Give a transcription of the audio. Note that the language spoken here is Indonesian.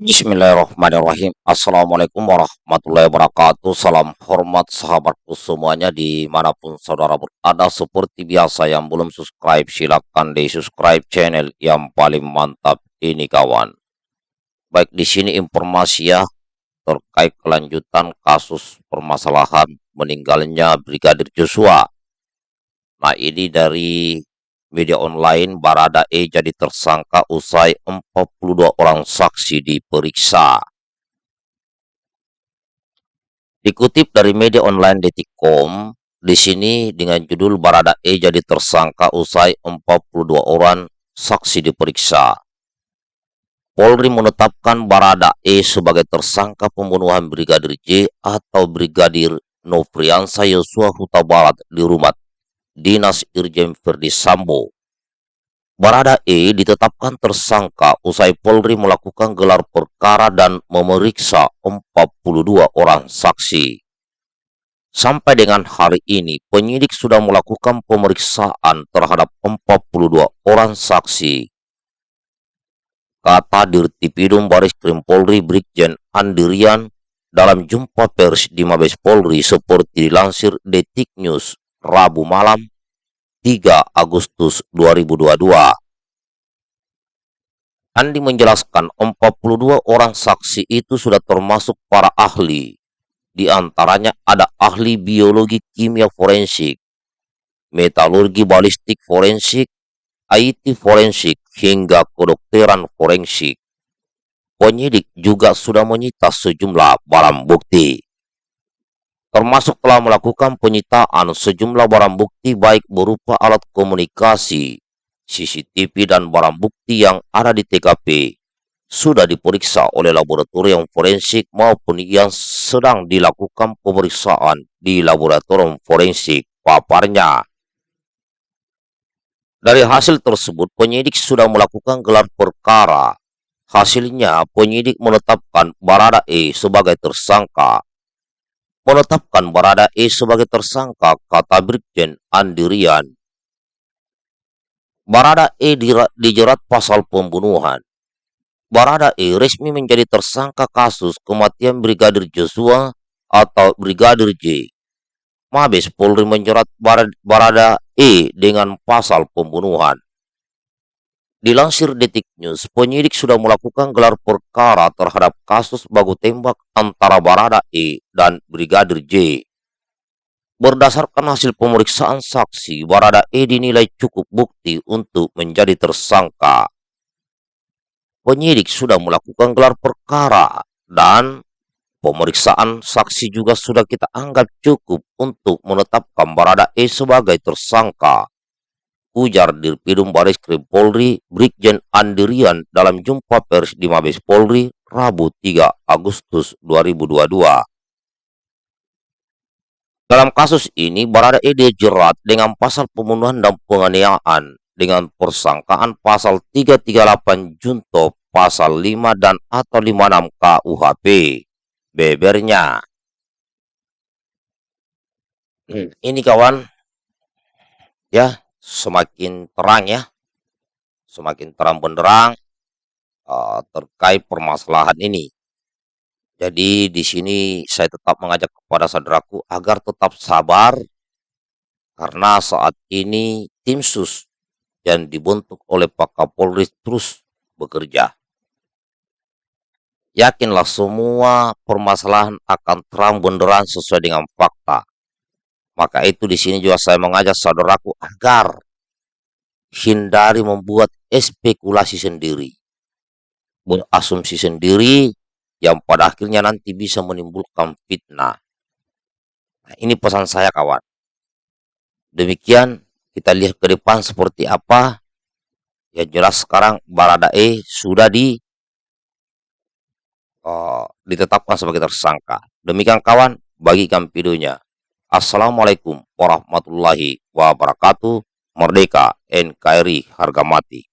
Bismillahirrahmanirrahim. Assalamualaikum warahmatullahi wabarakatuh. Salam hormat sahabatku semuanya Di mana pun saudara berada. Seperti biasa yang belum subscribe Silahkan di subscribe channel yang paling mantap ini kawan. Baik di sini informasi ya Terkait kelanjutan kasus permasalahan Meninggalnya Brigadir Joshua. Nah ini dari media online Barada E jadi tersangka usai 42 orang saksi diperiksa. Dikutip dari media online Detikcom, di sini dengan judul Barada E jadi tersangka usai 42 orang saksi diperiksa. Polri menetapkan Barada E sebagai tersangka pembunuhan Brigadir J atau Brigadir Nofriansa Yosua Huta Barat di rumah Dinas Irjen Verdi Sambo. Barada E ditetapkan tersangka usai Polri melakukan gelar perkara dan memeriksa 42 orang saksi. Sampai dengan hari ini, penyidik sudah melakukan pemeriksaan terhadap 42 orang saksi. Kata Dirtipidum Baris Krim Polri Brigjen Andirian dalam jumpa pers di Mabes Polri seperti dilansir Detik News Rabu malam 3 Agustus 2022. Andi menjelaskan 42 orang saksi itu sudah termasuk para ahli. Di antaranya ada ahli biologi kimia forensik, metalurgi balistik forensik, IT forensik, hingga kedokteran forensik. Penyidik juga sudah menyita sejumlah barang bukti termasuk telah melakukan penyitaan sejumlah barang bukti baik berupa alat komunikasi, CCTV dan barang bukti yang ada di TKP sudah diperiksa oleh laboratorium forensik maupun yang sedang dilakukan pemeriksaan di laboratorium forensik paparnya. Dari hasil tersebut, penyidik sudah melakukan gelar perkara. Hasilnya, penyidik menetapkan Barada E sebagai tersangka menetapkan Barada E sebagai tersangka, kata Brigjen Andirian. Barada E dijerat pasal pembunuhan. Barada E resmi menjadi tersangka kasus kematian Brigadir Joshua atau Brigadir J. Mabes Polri menjerat Barada E dengan pasal pembunuhan. Dilansir Detik News, penyidik sudah melakukan gelar perkara terhadap kasus baku tembak antara Barada E dan Brigadir J. Berdasarkan hasil pemeriksaan saksi, Barada E dinilai cukup bukti untuk menjadi tersangka. Penyidik sudah melakukan gelar perkara dan pemeriksaan saksi juga sudah kita anggap cukup untuk menetapkan Barada E sebagai tersangka ujar Dirpidum Baris Krim Polri Brigjen Andirian dalam jumpa pers di Mabes Polri Rabu 3 Agustus 2022. Dalam kasus ini, Barada E dijerat dengan pasal pembunuhan dan penganiayaan dengan persangkaan pasal 338 Junto pasal 5 dan atau 56 KUHP. Bebernya. Hmm, ini kawan. Ya, semakin terang ya, semakin terang benderang uh, terkait permasalahan ini. Jadi di sini saya tetap mengajak kepada saudaraku agar tetap sabar karena saat ini tim sus yang dibentuk oleh Pak Kapolri terus bekerja. Yakinlah semua permasalahan akan terang benderang sesuai dengan fakta. Maka itu di sini juga saya mengajak saudaraku agar hindari membuat spekulasi sendiri, berasumsi sendiri yang pada akhirnya nanti bisa menimbulkan fitnah. Nah, ini pesan saya kawan. Demikian kita lihat ke depan seperti apa. Ya jelas sekarang Baradae sudah di uh, ditetapkan sebagai tersangka. Demikian kawan, bagikan videonya. Assalamualaikum warahmatullahi wabarakatuh. Merdeka NKRI harga mati.